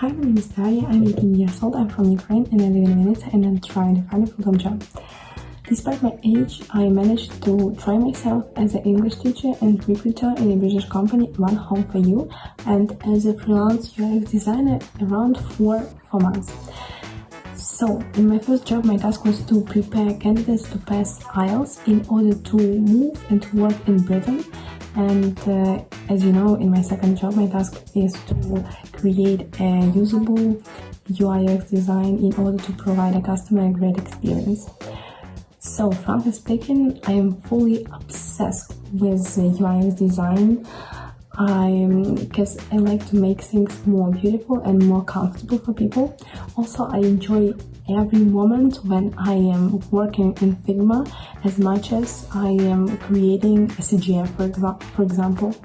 Hi, my name is Daria, I'm 18 years old, I'm from Ukraine and I live in Venice and I'm trying to find a full-time job. Despite my age, I managed to try myself as an English teacher and recruiter in a British company, One Home for You, and as a freelance UX designer around four, four months. So, in my first job, my task was to prepare candidates to pass IELTS in order to move and to work in Britain and uh, as you know in my second job my task is to create a usable UIX design in order to provide a customer a great experience. So frankly speaking, I am fully obsessed with UIX design I because I like to make things more beautiful and more comfortable for people. Also, I enjoy every moment when I am working in Figma as much as I am creating a CGF, for, exa for example.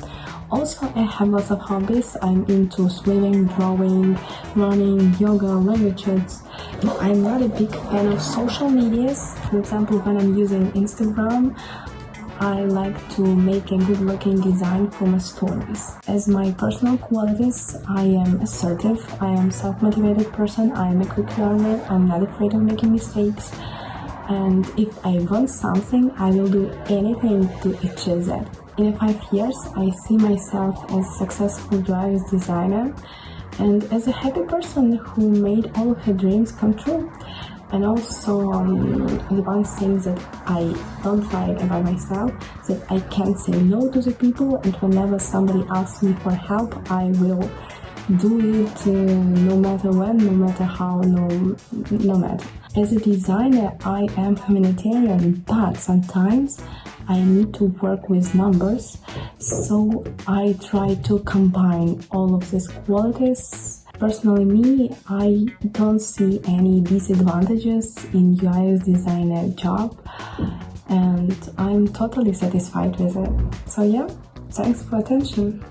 Also, I have lots of hobbies. I'm into swimming, drawing, running, yoga, languages. I'm not a big fan of social medias. For example, when I'm using Instagram, I like to make a good looking design for my stories. As my personal qualities, I am assertive, I am self-motivated person, I am a quick learner, I'm not afraid of making mistakes, and if I want something, I will do anything to achieve that. In five years, I see myself as a successful graphics designer and as a happy person who made all of her dreams come true and also um, the one thing that I don't like about myself that I can't say no to the people and whenever somebody asks me for help I will do it uh, no matter when, no matter how, no, no matter. As a designer I am humanitarian but sometimes I need to work with numbers so I try to combine all of these qualities Personally, me, I don't see any disadvantages in UX designer job and I'm totally satisfied with it. So yeah, thanks for attention.